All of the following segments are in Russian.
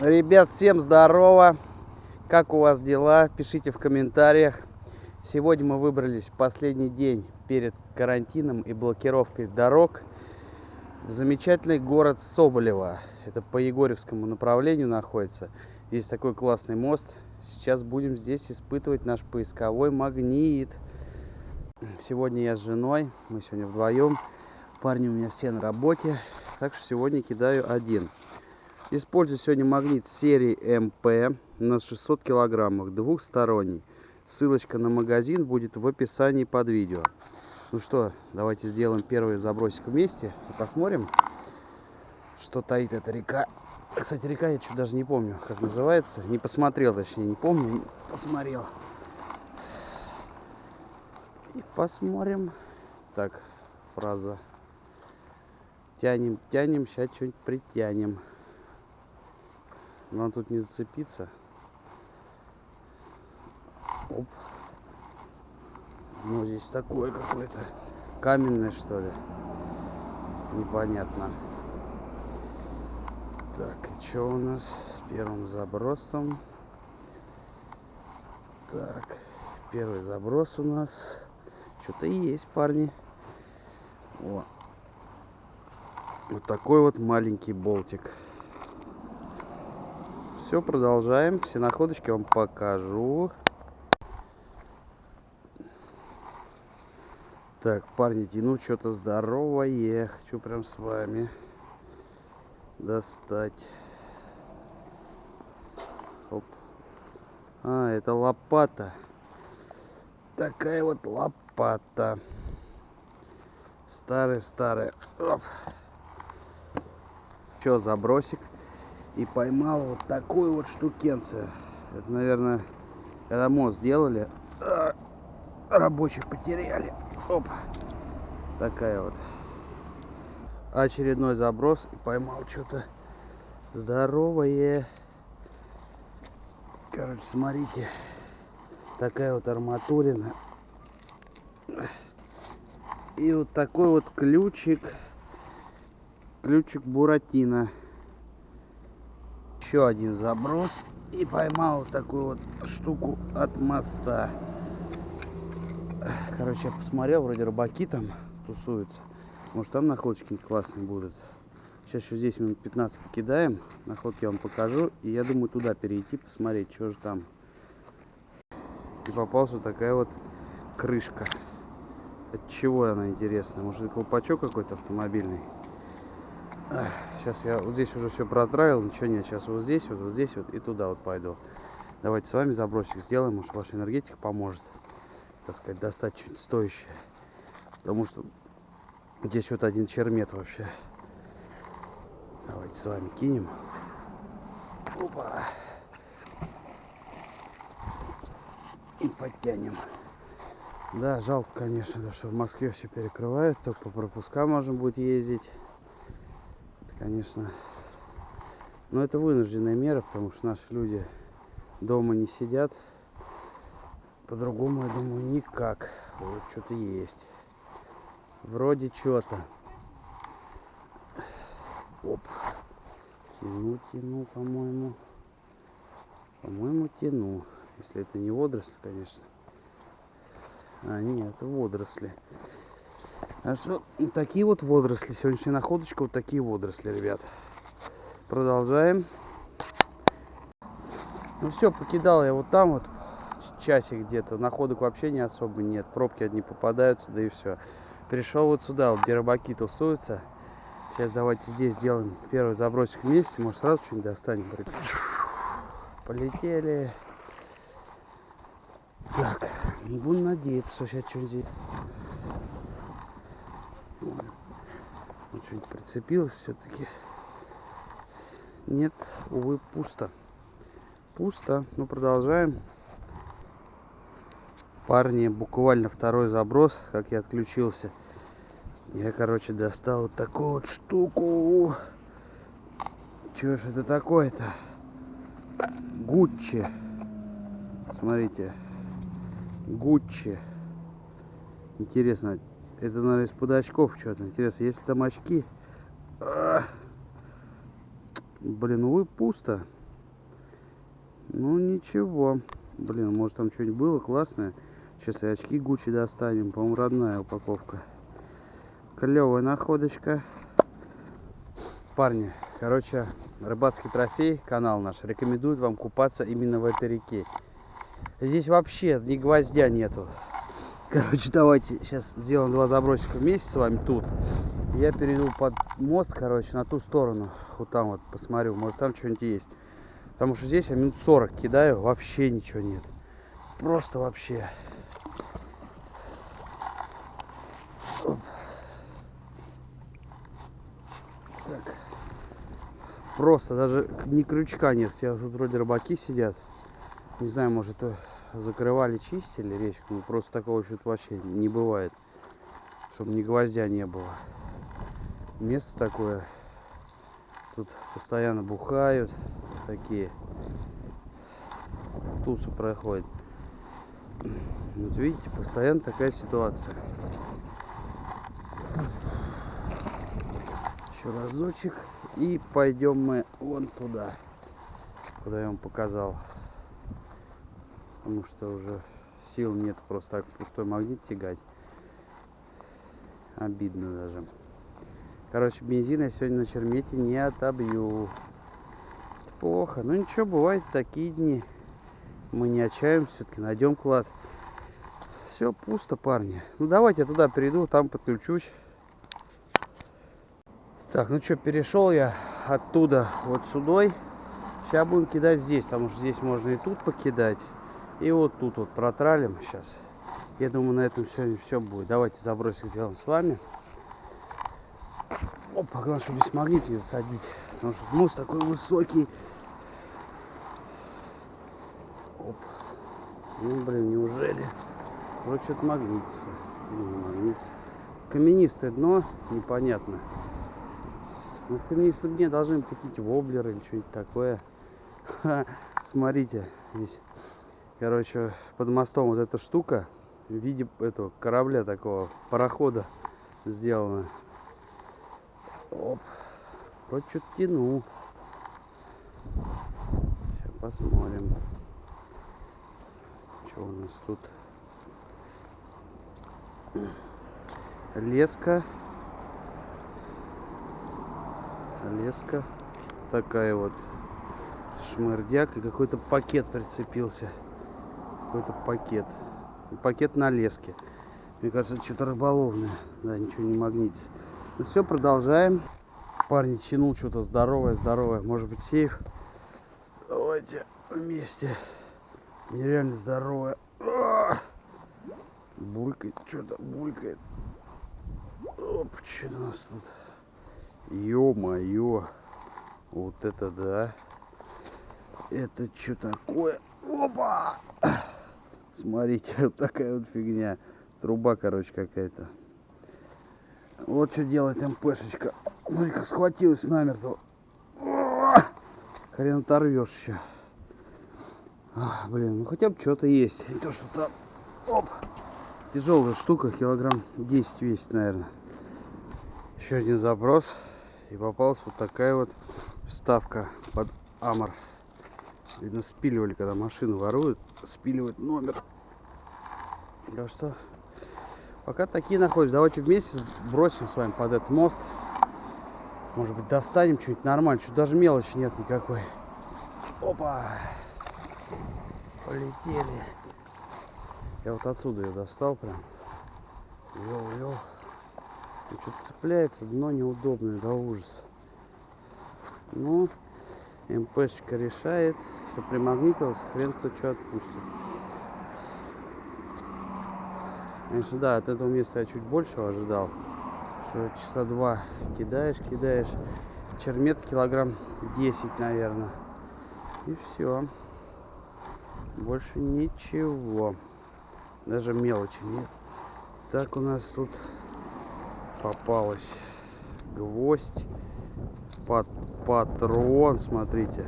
Ребят, всем здорово! Как у вас дела? Пишите в комментариях. Сегодня мы выбрались в последний день перед карантином и блокировкой дорог в замечательный город Соболево. Это по Егорьевскому направлению находится. Здесь такой классный мост. Сейчас будем здесь испытывать наш поисковой магнит. Сегодня я с женой, мы сегодня вдвоем. Парни у меня все на работе, так что сегодня кидаю один. Использую сегодня магнит серии МП на 600 килограммах, двухсторонний. Ссылочка на магазин будет в описании под видео. Ну что, давайте сделаем первый забросик вместе и посмотрим, что таит эта река. Кстати, река я что даже не помню, как называется. Не посмотрел, точнее, не помню, посмотрел. И посмотрим. Так, фраза. Тянем, тянем, сейчас что-нибудь притянем. Нам тут не зацепиться. Оп. Ну, здесь такое какое-то каменное, что ли. Непонятно. Так, и что у нас с первым забросом? Так, первый заброс у нас. Что-то есть, парни. О. Вот такой вот маленький болтик. Все, продолжаем. Все находочки вам покажу. Так, парни, тяну что-то здоровое. Хочу прям с вами достать. Оп. А, это лопата. Такая вот лопата. Старый-старый. Что, забросик? И поймал вот такую вот штукенцию. Это, наверное, когда мост сделали, а, рабочих потеряли. Оп, такая вот. Очередной заброс и поймал что-то здоровое. Короче, смотрите, такая вот арматурина. И вот такой вот ключик, ключик Буратино еще один заброс и поймал такую вот штуку от моста. Короче, я посмотрел, вроде рыбаки там тусуются. Может там находочки классные будут. Сейчас еще здесь минут 15 покидаем. Находки я вам покажу. И я думаю туда перейти, посмотреть, что же там. И попалась вот такая вот крышка. От чего она интересная? Может это колпачок какой-то автомобильный? Сейчас я вот здесь уже все протравил, ничего нет. Сейчас вот здесь, вот, вот здесь вот и туда вот пойду. Давайте с вами забросик сделаем, может ваша энергетика поможет, так сказать, достать что-нибудь стоящее. Потому что здесь вот один чермет вообще. Давайте с вами кинем. Опа. И подтянем. Да, жалко, конечно, что в Москве все перекрывают, только по пропускам можно будет ездить конечно. Но это вынужденная мера, потому что наши люди дома не сидят. По-другому, я думаю, никак. Вот что-то есть. Вроде что-то. Оп. Тяну, тяну, по-моему. По-моему, тяну. Если это не водоросли, конечно. А, нет, это водоросли. А что, такие вот водоросли. Сегодняшняя находочка, вот такие водоросли, ребят. Продолжаем. Ну все, покидал я вот там вот часик где-то. Находок вообще не особо нет. Пробки одни попадаются, да и все. Пришел вот сюда, вот где рыбаки тусуются. Сейчас давайте здесь сделаем первый забросик вместе. Может сразу что-нибудь достанем. Полетели. Так, буду надеяться, что сейчас что-нибудь здесь вот что-нибудь прицепилось все-таки. Нет, увы, пусто. Пусто. Ну, продолжаем. Парни, буквально второй заброс, как я отключился. Я, короче, достал вот такую вот штуку. Чего ж это такое-то? Гуччи. Смотрите. Гуччи. Интересно, это, наверное, из-под очков что-то. Интересно, есть ли там очки? Блин, увы, пусто. Ну ничего. Блин, может там что-нибудь было классное. Сейчас и очки Гуччи достанем. По-моему, родная упаковка. Клевая находочка. Парни, короче, рыбацкий трофей, канал наш, рекомендует вам купаться именно в этой реке. Здесь вообще ни гвоздя нету. Короче, давайте сейчас сделаем два забросика вместе с вами тут. Я перейду под мост, короче, на ту сторону. Вот там вот посмотрю, может там что-нибудь есть. Потому что здесь я минут 40 кидаю, вообще ничего нет. Просто вообще. Так. Просто даже ни крючка нет. Хотя тут вроде рыбаки сидят. Не знаю, может это закрывали, чистили речку. Ну, просто такого что-то вообще не бывает. Чтобы ни гвоздя не было. Место такое. Тут постоянно бухают. Такие. Тусы проходят. Вот видите, постоянно такая ситуация. Еще разочек. И пойдем мы вон туда, куда я вам показал. Потому что уже сил нет просто так пустой магнит тягать. Обидно даже. Короче, бензин я сегодня на чермете не отобью. Плохо. Ну ничего, бывают такие дни. Мы не отчаиваемся, все-таки найдем клад. Все пусто, парни. Ну давайте я туда перейду, там подключусь. Так, ну что, перешел я оттуда вот сюда. Сейчас будем кидать здесь, потому что здесь можно и тут покидать. И вот тут вот протралим сейчас. Я думаю, на этом сегодня все будет. Давайте забросик сделаем с вами. Опа, главное, чтобы без магнит не засадить. Потому что мост такой высокий. Оп. Ну, блин, неужели? Вроде что-то магнитится. Не магнитится. Каменистое дно, непонятно. Ну, в каменистом дне должны быть какие-то воблеры или что-нибудь такое. Ха, смотрите, здесь, короче, под мостом вот эта штука в виде этого корабля такого, парохода сделана. Оп. Вроде что-то тянул. Сейчас посмотрим. Что у нас тут? Леска. Леска. Такая вот шмырдяк. И какой-то пакет прицепился. Какой-то пакет. Пакет на леске. Мне кажется, что-то рыболовное. Да, ничего не магнитится. Ну все, продолжаем. Парни тянул что-то здоровое, здоровое. Может быть сейф. Давайте вместе. Нереально здоровое. Булькает, что-то булькает. Оп, что у нас тут? Ё-моё. Вот это да. Это что такое? Опа! Смотрите, вот такая вот фигня. Труба, короче, какая-то. Вот что делает МПшечка. Смотри, как схватилась намертво. Хрен оторвешь еще. А, блин, ну хотя бы что-то есть. Не то, что там. Оп. Тяжелая штука, килограмм 10 весит, наверное. Еще один заброс. И попалась вот такая вот вставка под Амор. Видно, спиливали, когда машину воруют, спиливают номер. Да что, пока такие находятся, давайте вместе бросим с вами под этот мост. Может быть, достанем что-нибудь нормально. Что даже мелочи нет никакой. Опа! Полетели. Я вот отсюда ее достал прям. Вел, вел. Что-то цепляется, дно неудобное, до ужаса. Ну, МПшечка решает. Если примагнитился, хрен кто что отпустит. Конечно, да, от этого места я чуть большего ожидал. Что часа два кидаешь, кидаешь. Чермет килограмм 10, наверное. И все. Больше ничего. Даже мелочи нет. Так у нас тут попалась гвоздь. Пат патрон, смотрите.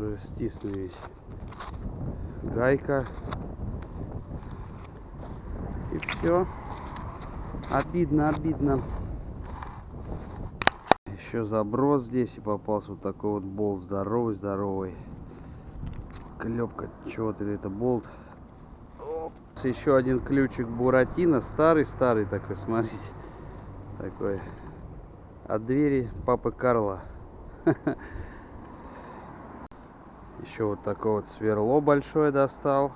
Уже стиснул весь. Гайка. И все. Обидно, обидно. Еще заброс здесь и попался вот такой вот болт здоровый, здоровый. клепка чего-то это болт еще один ключик буратино старый старый такой смотрите такой от двери папы карла еще вот такое вот сверло большое достал.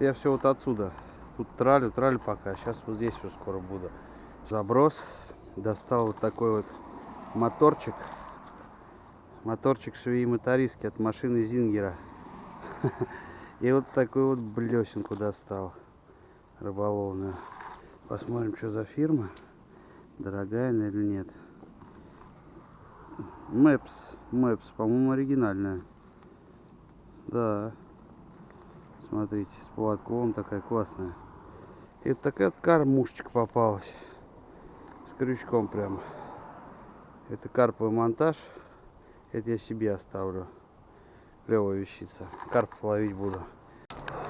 Я все вот отсюда. Тут тралю тралю пока. Сейчас вот здесь уже скоро буду. Заброс. Достал вот такой вот моторчик. Моторчик швеи мотористки от машины зингера. И вот такую вот блесенку достал рыболовную. Посмотрим что за фирма. Дорогая она или нет. Мэпс Мэпс по-моему оригинальная да. Смотрите с поводком такая классная. И такая вот попалась. С крючком прям это карповый монтаж. Это я себе оставлю. Клевая вещица. Карп ловить буду.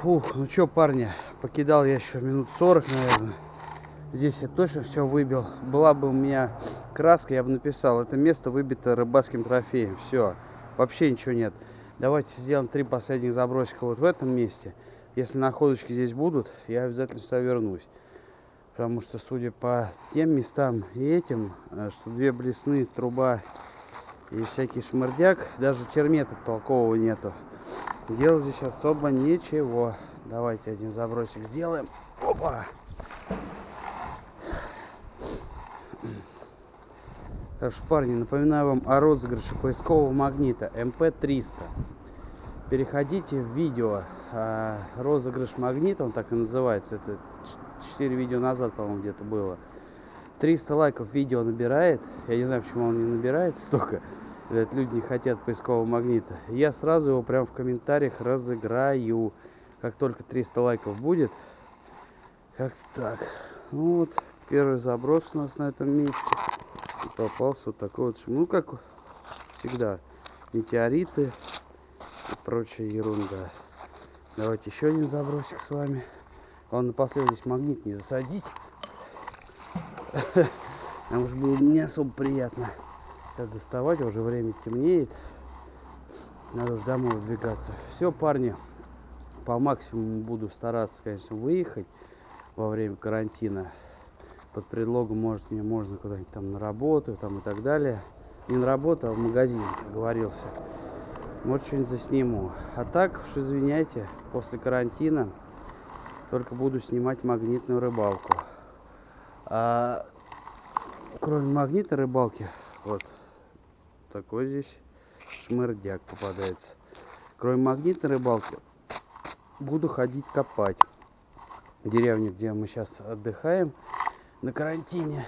Фух, ну что парни покидал я еще минут 40 наверное. Здесь я точно все выбил. Была бы у меня краска я бы написал это место выбито рыбацким трофеем все вообще ничего нет давайте сделаем три последних забросика вот в этом месте. Если находочки здесь будут я обязательно сюда вернусь. Потому что судя по тем местам и этим э, что две блесны труба и всякий шмырдяк даже термета толкового нету. Делать здесь особо ничего. Давайте один забросик сделаем. Опа так что парни напоминаю вам о розыгрыше поискового магнита mp300 переходите в видео. А, розыгрыш магнита он так и называется это 4 видео назад по-моему где-то было. 300 лайков видео набирает. Я не знаю почему он не набирает столько. Говорят, люди не хотят поискового магнита. Я сразу его прям в комментариях разыграю. Как только 300 лайков будет как так? Ну вот первый заброс у нас на этом месте попался вот такой вот ну как всегда метеориты и прочая ерунда. Давайте еще один забросик с вами. Он напоследок здесь магнит не засадить. Потому что было не особо приятно сейчас доставать уже время темнеет. Надо уже домой выдвигаться. Все парни по максимуму буду стараться конечно выехать во время карантина под предлогом может мне можно куда-нибудь там на работу там и так далее. Не на работу а в магазин говорился. Может что-нибудь засниму. А так уж извиняйте после карантина только буду снимать магнитную рыбалку. А кроме магнитной рыбалки вот такой здесь шмырдяк попадается. Кроме магнитной рыбалки буду ходить копать. Деревня где мы сейчас отдыхаем на карантине.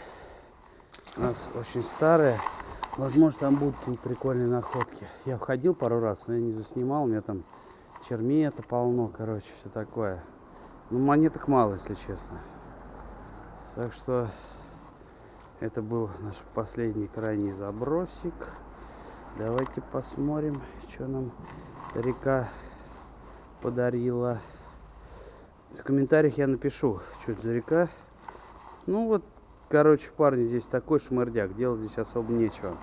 У нас очень старая возможно там будут какие-то прикольные находки. Я входил пару раз но я не заснимал. У меня там чермета полно короче все такое. Ну монеток мало если честно. Так что это был наш последний крайний забросик. Давайте посмотрим что нам река подарила. В комментариях я напишу что это за река ну вот короче парни здесь такой шмырдяк делать здесь особо нечего.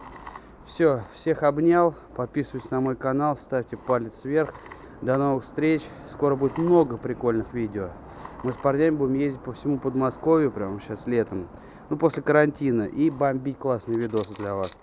Все всех обнял подписывайтесь на мой канал ставьте палец вверх. До новых встреч скоро будет много прикольных видео. Мы с парнями будем ездить по всему подмосковью прямо сейчас летом ну после карантина и бомбить классные видосы для вас